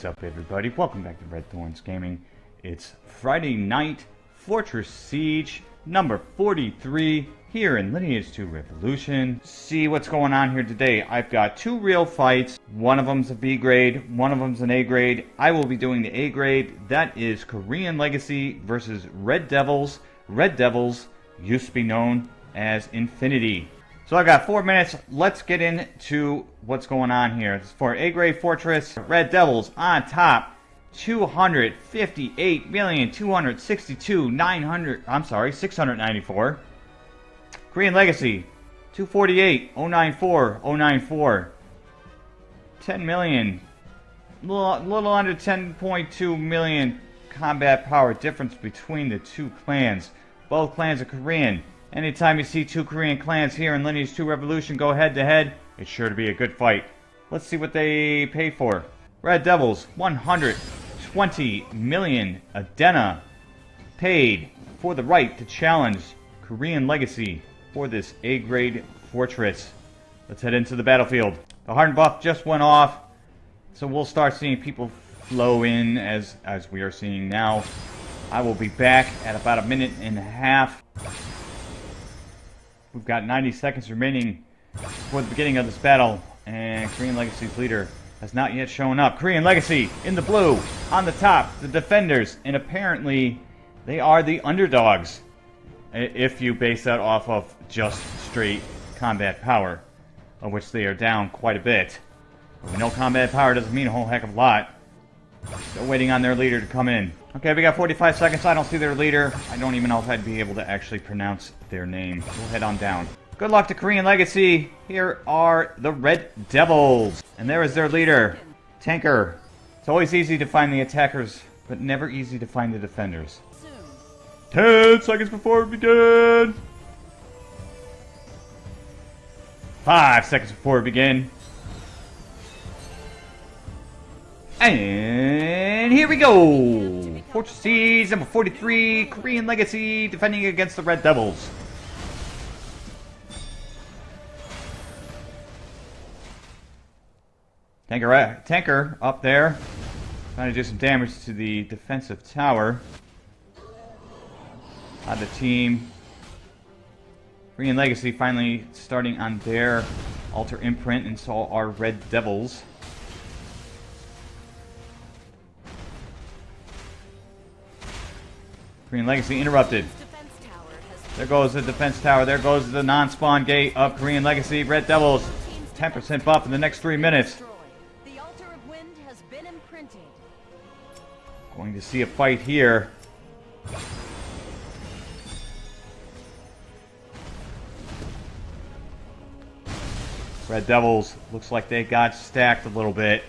What's up, everybody? Welcome back to Red Thorns Gaming. It's Friday night, Fortress Siege, number 43, here in Lineage 2 Revolution. See what's going on here today. I've got two real fights. One of them's a B grade, one of them's an A grade. I will be doing the A grade. That is Korean Legacy versus Red Devils. Red Devils used to be known as Infinity. So I've got four minutes. Let's get into what's going on here. For A grade fortress, Red Devils on top. 258,262,900. I'm sorry, 694. Korean Legacy, 248, 094, 094. 10 million. Little, little under 10.2 million combat power difference between the two clans. Both clans are Korean. Anytime you see two Korean clans here in Lineage 2 Revolution go head to head, it's sure to be a good fight. Let's see what they pay for. Red Devils, 120 million Adena paid for the right to challenge Korean Legacy for this A-grade fortress. Let's head into the battlefield. The hardened buff just went off, so we'll start seeing people flow in as, as we are seeing now. I will be back at about a minute and a half. We've got 90 seconds remaining before the beginning of this battle, and Korean Legacy's leader has not yet shown up. Korean Legacy in the blue, on the top, the defenders, and apparently they are the underdogs, if you base that off of just straight combat power, of which they are down quite a bit. Know combat power doesn't mean a whole heck of a lot. Still waiting on their leader to come in. Okay, we got 45 seconds. I don't see their leader. I don't even know if I'd be able to actually pronounce their name. We'll head on down. Good luck to Korean Legacy. Here are the Red Devils. And there is their leader, Tanker. It's always easy to find the attackers, but never easy to find the defenders. 10 seconds before we begin. 5 seconds before we begin. And here we go! Fortress Siege, number 43, Korean Legacy, defending against the Red Devils. Tanker, uh, tanker up there, trying to do some damage to the defensive tower. The team. Korean Legacy finally starting on their altar imprint and saw our Red Devils. Korean Legacy interrupted. There goes the defense tower. There goes the non-spawn gate of Korean Legacy. Red Devils, 10% buff in the next three minutes. Going to see a fight here. Red Devils looks like they got stacked a little bit.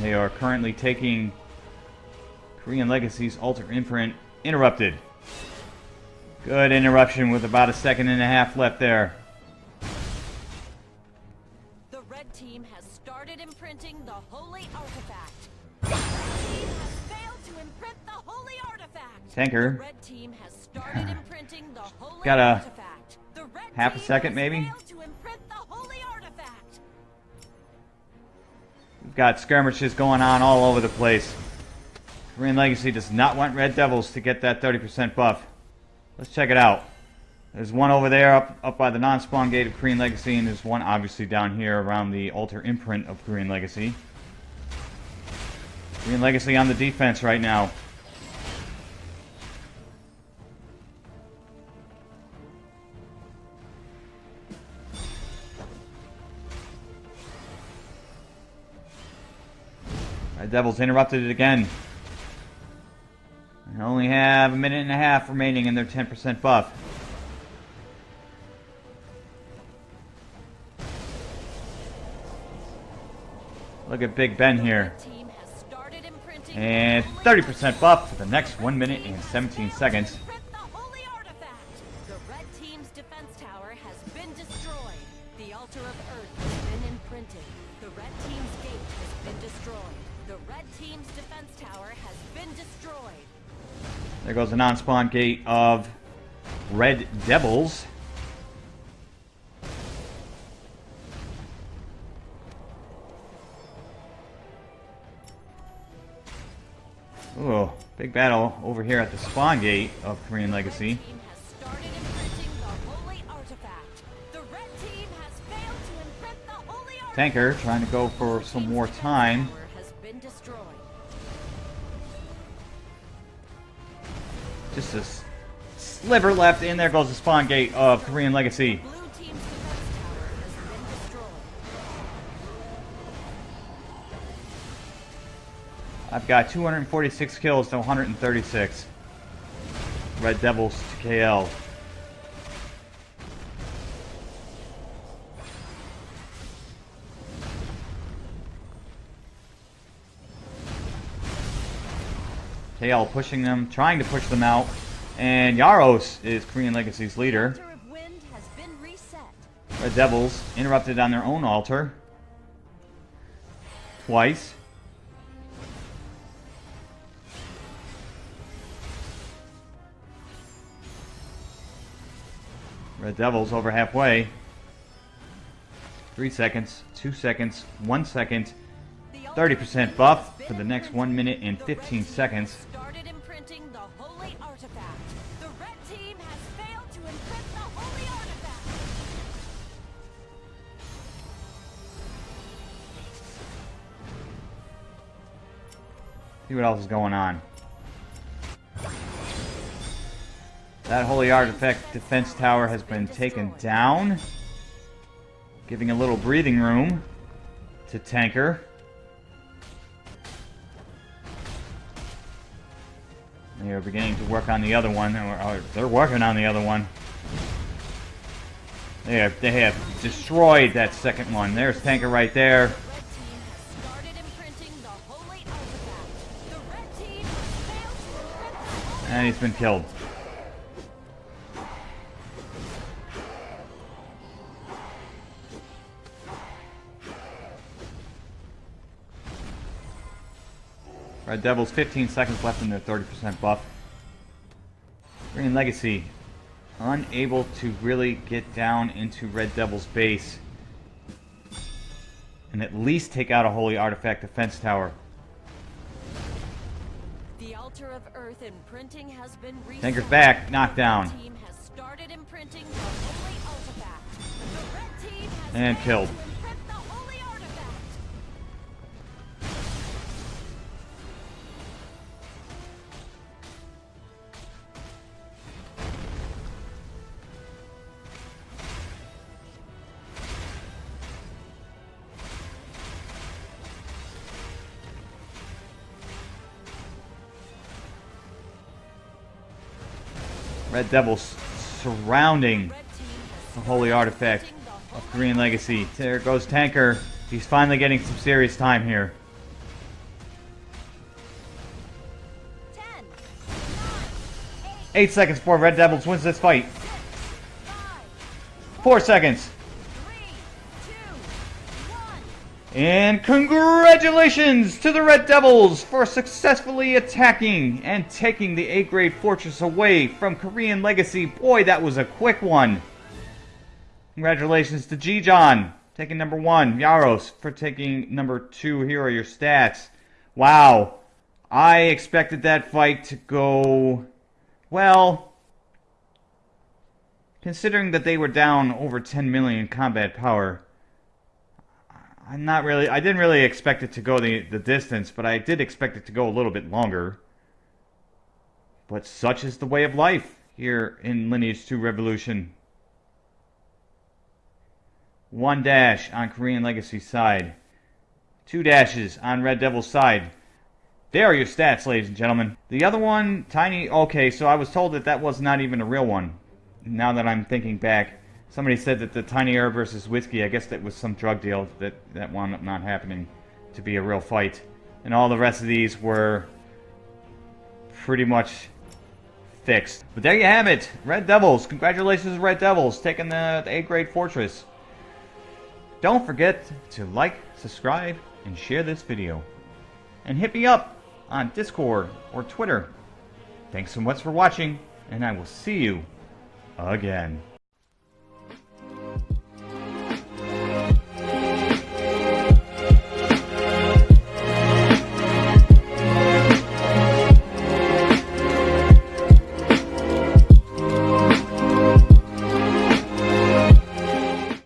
They are currently taking Korean Legacy's Altar Imprint interrupted. Good interruption with about a second and a half left there. The red team has started imprinting the holy artifact. The red team has failed to imprint the holy artifact. Tanker. The red team has started imprinting the holy Got a artifact. Half a second, maybe? We've got skirmishes going on all over the place. Korean Legacy does not want Red Devils to get that 30% buff. Let's check it out. There's one over there up, up by the non-spawn gate of Korean Legacy, and there's one obviously down here around the altar imprint of Korean Legacy. Korean Legacy on the defense right now. Devils interrupted it again. They only have a minute and a half remaining in their 10% buff. Look at Big Ben here. The team has started imprinting And 30% buff for the next 1 minute and 17 seconds. Imprint the holy artifact. The red team's defense tower has been destroyed. The altar of earth has been imprinted. The red team's gate has been destroyed. The red team's defense tower has been destroyed. There goes the non-spawn gate of Red Devils. Ooh, big battle over here at the spawn gate of Korean Legacy. Tanker trying to go for some more time. Just a sliver left, and there goes the spawn gate of Korean Legacy. I've got 246 kills to 136. Red Devils to KL. KL pushing them, trying to push them out. And Yaros is Korean Legacy's leader. Altar of wind has been reset. Red Devils interrupted on their own altar. Twice. Red Devils over halfway. Three seconds, two seconds, one second. The altar 30% buff for the next 1 minute and 15 seconds. Started imprinting the holy artifact. The red team has failed to imprint the holy artifact. See what else is going on. That Holy Artifact defense tower has been taken down. Giving a little breathing room to Tanker. They are beginning to work on the other one. or- They're working on the other one. They have, they have destroyed that second one. There's Tanker right there. And he's been has Red Devils, 15 seconds left in their 30% buff. Korean Legacy, unable to really get down into Red Devil's base and at least take out a Holy Artifact defense tower. The altar of earth imprinting has been. Tanker's back, knocked down. The Red Devils surrounding the holy artifact of Korean Legacy. There goes Tanker. He's finally getting some serious time here. Eight seconds before Red Devils wins this fight. Four seconds. And congratulations to the Red Devils for successfully attacking and taking the A-grade fortress away from Korean Legacy. Boy, that was a quick one. Congratulations to G-John, taking number one. Yaros for taking number two. Here are your stats. Wow. I expected that fight to go, well, considering that they were down over 10 million combat power, I'm not really. I didn't really expect it to go the the distance, but I did expect it to go a little bit longer. But such is the way of life here in Lineage 2 Revolution. One dash on Korean Legacy side. Two dashes on Red Devil's side. There are your stats, ladies and gentlemen. The other one, Tiny. Okay, so I was told that that was not even a real one. Now that I'm thinking back, somebody said that the Tiny Air versus Whiskey, I guess that was some drug deal that, that wound up not happening to be a real fight. And all the rest of these were pretty much fixed. But there you have it. Red Devils. Congratulations, Red Devils, taking the, the A-grade fortress. Don't forget to like, subscribe, and share this video. And hit me up on Discord or Twitter. Thanks so much for watching, and I will see you again.